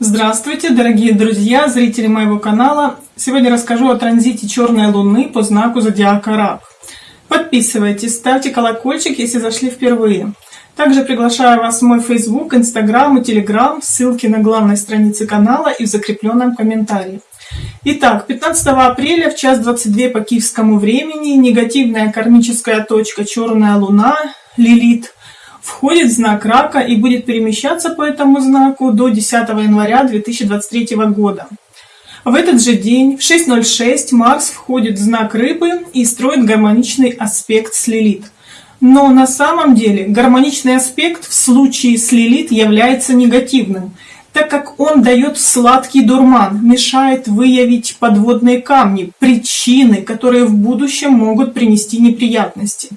Здравствуйте, дорогие друзья, зрители моего канала. Сегодня расскажу о транзите черной луны по знаку зодиака Рак. Подписывайтесь, ставьте колокольчик, если зашли впервые. Также приглашаю вас в мой Facebook, Instagram и Telegram, ссылки на главной странице канала и в закрепленном комментарии. Итак, 15 апреля в час 22 по киевскому времени негативная кармическая точка черная луна Лилит входит в знак рака и будет перемещаться по этому знаку до 10 января 2023 года. В этот же день в 6.06 Марс входит в знак рыбы и строит гармоничный аспект с Лилит. Но на самом деле гармоничный аспект в случае с Лилит является негативным, так как он дает сладкий дурман, мешает выявить подводные камни, причины, которые в будущем могут принести неприятности.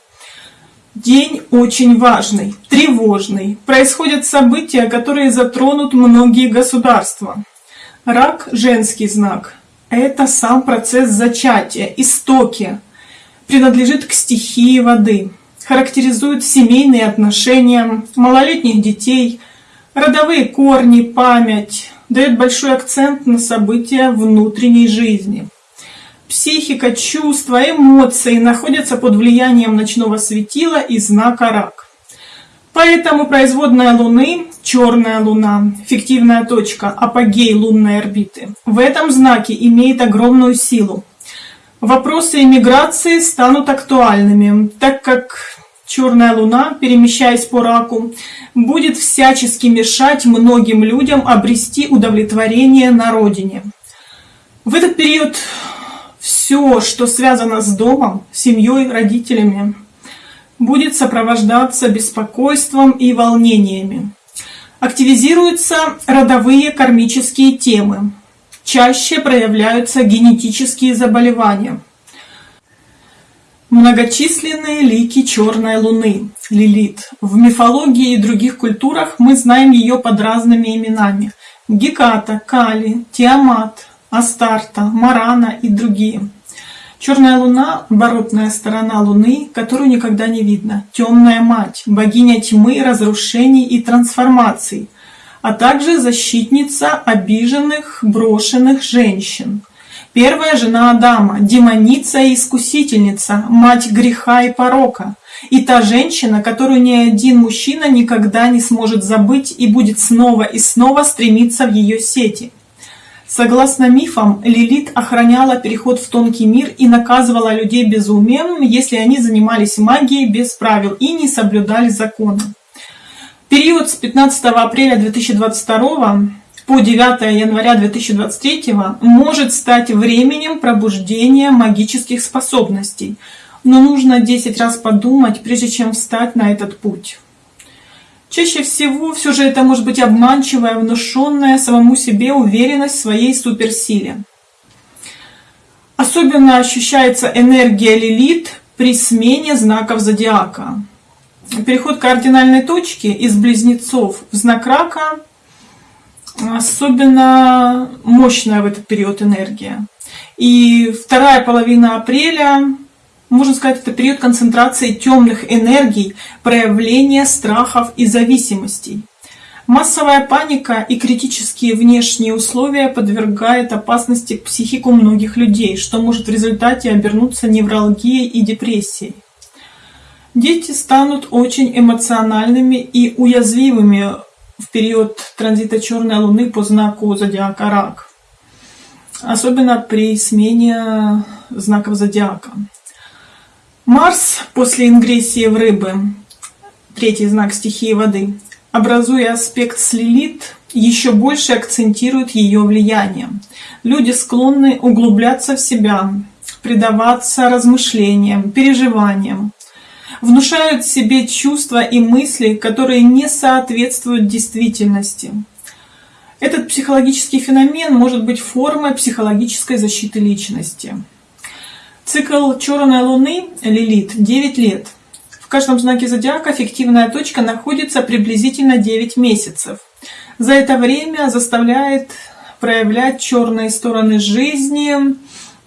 День очень важный, тревожный. Происходят события, которые затронут многие государства. Рак – женский знак. Это сам процесс зачатия, истоки. Принадлежит к стихии воды. Характеризует семейные отношения, малолетних детей, родовые корни, память. Дает большой акцент на события внутренней жизни. Психика, чувства, эмоции находятся под влиянием ночного светила и знака рак. Поэтому производная Луны, черная Луна, фиктивная точка, апогей лунной орбиты, в этом знаке имеет огромную силу. Вопросы иммиграции станут актуальными, так как черная Луна, перемещаясь по раку, будет всячески мешать многим людям обрести удовлетворение на родине. В этот период все, что связано с домом, семьей, родителями, будет сопровождаться беспокойством и волнениями. Активизируются родовые кармические темы. Чаще проявляются генетические заболевания. Многочисленные лики черной луны, Лилит. В мифологии и других культурах мы знаем ее под разными именами. Геката, Кали, Тиамат, Астарта, Марана и другие. Черная луна – оборотная сторона луны, которую никогда не видно. Темная мать – богиня тьмы, разрушений и трансформаций, а также защитница обиженных, брошенных женщин. Первая жена Адама – демоница и искусительница, мать греха и порока. И та женщина, которую ни один мужчина никогда не сможет забыть и будет снова и снова стремиться в ее сети – Согласно мифам, Лилит охраняла переход в тонкий мир и наказывала людей безумием, если они занимались магией без правил и не соблюдали законы. Период с 15 апреля 2022 по 9 января 2023 может стать временем пробуждения магических способностей, но нужно 10 раз подумать, прежде чем встать на этот путь. Чаще всего все же это может быть обманчивая, внушенная самому себе уверенность в своей суперсиле. Особенно ощущается энергия Лилит при смене знаков зодиака. Переход кардинальной точки из близнецов в знак рака особенно мощная в этот период энергия. И вторая половина апреля можно сказать, это период концентрации темных энергий, проявления страхов и зависимостей. Массовая паника и критические внешние условия подвергают опасности психику многих людей, что может в результате обернуться невралгией и депрессией. Дети станут очень эмоциональными и уязвимыми в период транзита черной луны по знаку зодиака Рак, особенно при смене знаков зодиака. Марс после ингрессии в рыбы, третий знак стихии воды, образуя аспект с Лилит, еще больше акцентирует ее влияние. Люди склонны углубляться в себя, предаваться размышлениям, переживаниям, внушают себе чувства и мысли, которые не соответствуют действительности. Этот психологический феномен может быть формой психологической защиты личности. Цикл черной луны Лилит 9 лет. В каждом знаке зодиака фиктивная точка находится приблизительно 9 месяцев. За это время заставляет проявлять черные стороны жизни,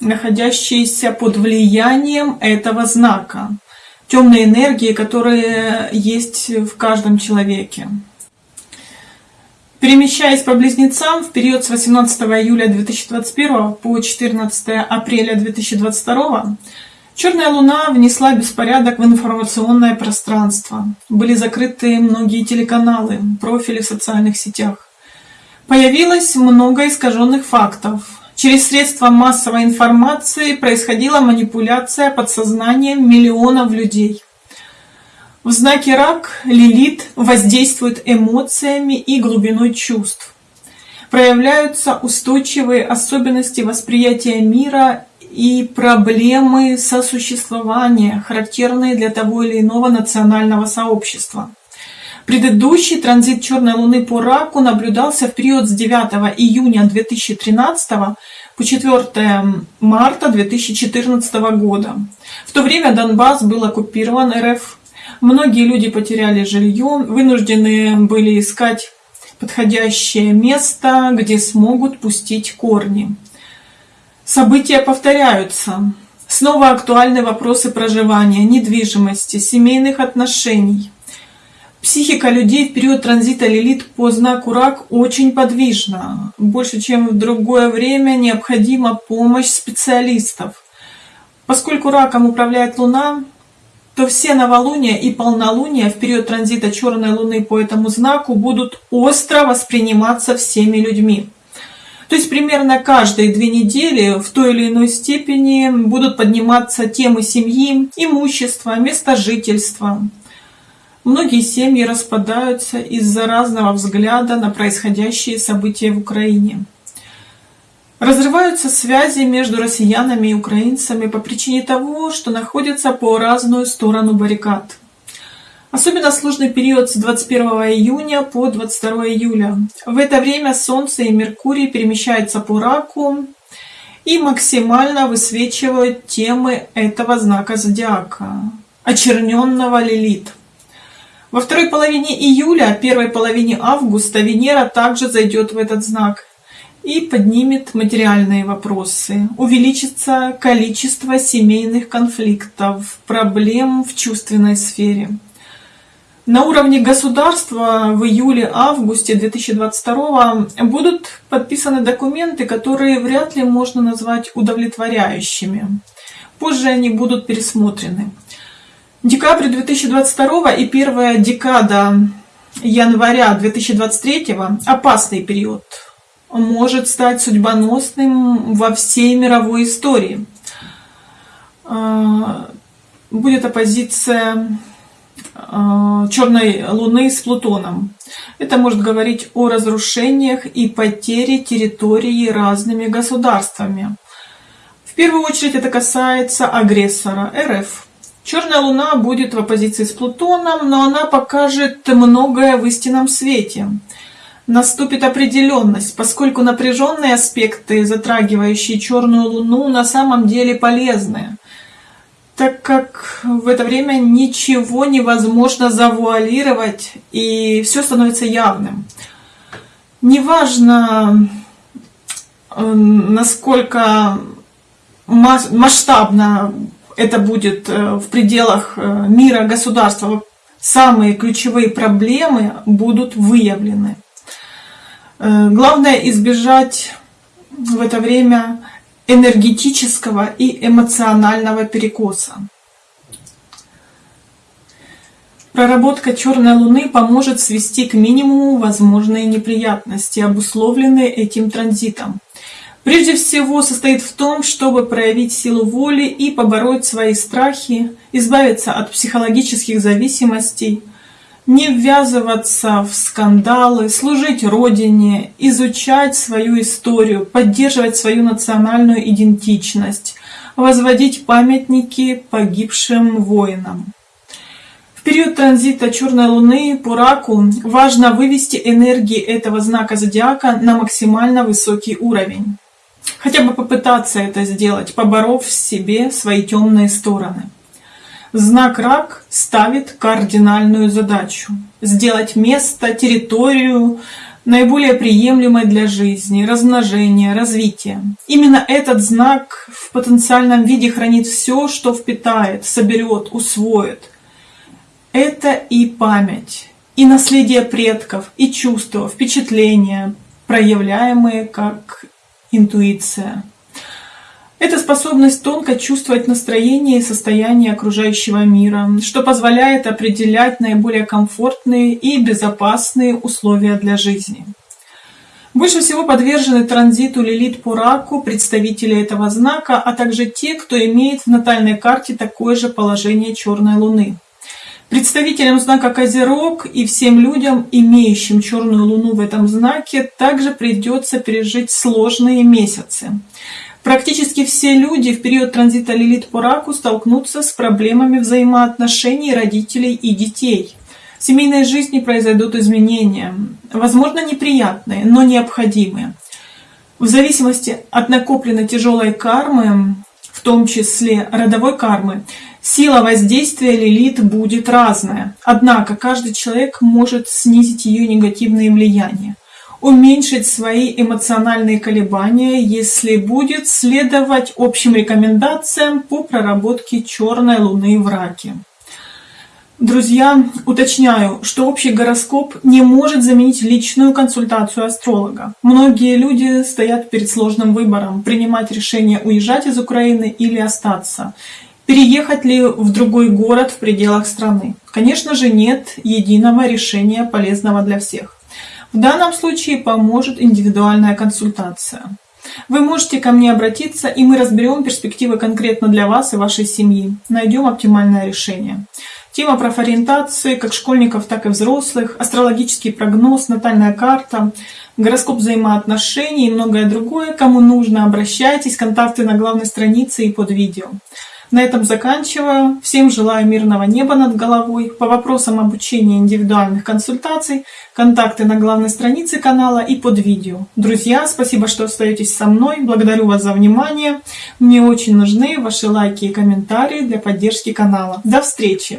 находящиеся под влиянием этого знака. Темные энергии, которые есть в каждом человеке. Перемещаясь по близнецам в период с 18 июля 2021 по 14 апреля 2022, Черная Луна внесла беспорядок в информационное пространство. Были закрыты многие телеканалы, профили в социальных сетях. Появилось много искаженных фактов. Через средства массовой информации происходила манипуляция подсознанием миллионов людей. В знаке рак Лилит воздействует эмоциями и глубиной чувств. Проявляются устойчивые особенности восприятия мира и проблемы сосуществования, характерные для того или иного национального сообщества. Предыдущий транзит черной луны по раку наблюдался в период с 9 июня 2013 по 4 марта 2014 года. В то время Донбасс был оккупирован РФ. Многие люди потеряли жилье, вынуждены были искать подходящее место, где смогут пустить корни. События повторяются. Снова актуальны вопросы проживания, недвижимости, семейных отношений. Психика людей в период транзита Лилит по знаку Рак очень подвижна. Больше, чем в другое время, необходима помощь специалистов. Поскольку Раком управляет Луна, то все новолуния и полнолуния в период транзита Черной Луны по этому знаку будут остро восприниматься всеми людьми. То есть примерно каждые две недели в той или иной степени будут подниматься темы семьи, имущества, места жительства. Многие семьи распадаются из-за разного взгляда на происходящие события в Украине. Разрываются связи между россиянами и украинцами по причине того, что находятся по разную сторону баррикад. Особенно сложный период с 21 июня по 22 июля. В это время Солнце и Меркурий перемещаются по раку и максимально высвечивают темы этого знака зодиака, очерненного Лилит. Во второй половине июля, первой половине августа Венера также зайдет в этот знак и поднимет материальные вопросы. Увеличится количество семейных конфликтов, проблем в чувственной сфере. На уровне государства в июле-августе 2022 будут подписаны документы, которые вряд ли можно назвать удовлетворяющими. Позже они будут пересмотрены. Декабрь 2022 и первая декада января 2023 опасный период. Может стать судьбоносным во всей мировой истории. А, будет оппозиция Э, черной Луны с Плутоном. Это может говорить о разрушениях и потере территории разными государствами. В первую очередь это касается агрессора РФ. Черная Луна будет в оппозиции с Плутоном, но она покажет многое в истинном свете. Наступит определенность, поскольку напряженные аспекты, затрагивающие черную Луну, на самом деле полезны так как в это время ничего невозможно завуалировать, и все становится явным. Неважно, э, насколько масштабно это будет э, в пределах э, мира, государства, самые ключевые проблемы будут выявлены. Главное избежать в это время энергетического и эмоционального перекоса. Проработка черной луны поможет свести к минимуму возможные неприятности, обусловленные этим транзитом. Прежде всего состоит в том, чтобы проявить силу воли и побороть свои страхи, избавиться от психологических зависимостей – не ввязываться в скандалы, служить Родине, изучать свою историю, поддерживать свою национальную идентичность, возводить памятники погибшим воинам. В период транзита Черной Луны по раку важно вывести энергии этого знака зодиака на максимально высокий уровень. Хотя бы попытаться это сделать, поборов в себе свои темные стороны. Знак рак ставит кардинальную задачу – сделать место, территорию наиболее приемлемой для жизни, размножения, развития. Именно этот знак в потенциальном виде хранит все, что впитает, соберет, усвоит. Это и память, и наследие предков, и чувства, впечатления, проявляемые как интуиция. Это способность тонко чувствовать настроение и состояние окружающего мира, что позволяет определять наиболее комфортные и безопасные условия для жизни. Больше всего подвержены транзиту Лилит по раку представители этого знака, а также те, кто имеет в натальной карте такое же положение черной луны. Представителям знака Козерог и всем людям, имеющим черную луну в этом знаке, также придется пережить сложные месяцы. Практически все люди в период транзита Лилит по раку столкнутся с проблемами взаимоотношений родителей и детей. В семейной жизни произойдут изменения, возможно неприятные, но необходимые. В зависимости от накопленной тяжелой кармы, в том числе родовой кармы, сила воздействия Лилит будет разная. Однако каждый человек может снизить ее негативные влияния уменьшить свои эмоциональные колебания, если будет следовать общим рекомендациям по проработке черной луны в раке. Друзья, уточняю, что общий гороскоп не может заменить личную консультацию астролога. Многие люди стоят перед сложным выбором, принимать решение уезжать из Украины или остаться. Переехать ли в другой город в пределах страны? Конечно же нет единого решения полезного для всех. В данном случае поможет индивидуальная консультация. Вы можете ко мне обратиться, и мы разберем перспективы конкретно для вас и вашей семьи. Найдем оптимальное решение. Тема профориентации как школьников, так и взрослых, астрологический прогноз, натальная карта, гороскоп взаимоотношений и многое другое. Кому нужно, обращайтесь, контакты на главной странице и под видео. На этом заканчиваю. Всем желаю мирного неба над головой. По вопросам обучения индивидуальных консультаций, контакты на главной странице канала и под видео. Друзья, спасибо, что остаетесь со мной. Благодарю вас за внимание. Мне очень нужны ваши лайки и комментарии для поддержки канала. До встречи!